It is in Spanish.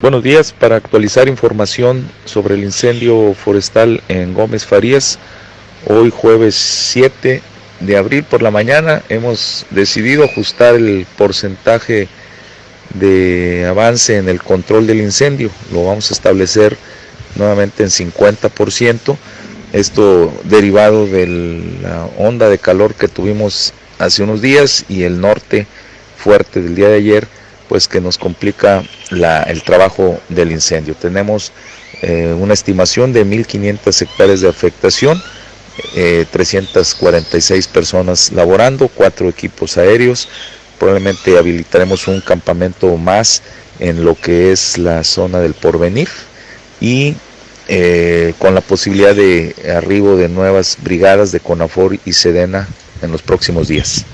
Buenos días, para actualizar información sobre el incendio forestal en Gómez Farías, hoy jueves 7 de abril por la mañana hemos decidido ajustar el porcentaje de avance en el control del incendio, lo vamos a establecer nuevamente en 50%, esto derivado de la onda de calor que tuvimos hace unos días y el norte fuerte del día de ayer pues que nos complica el trabajo del incendio. Tenemos eh, una estimación de 1.500 hectáreas de afectación, 346 eh, personas laborando, cuatro equipos aéreos, probablemente habilitaremos un campamento más en lo que es la zona del porvenir y eh, con la posibilidad de arribo de nuevas brigadas de CONAFOR y SEDENA en los próximos días.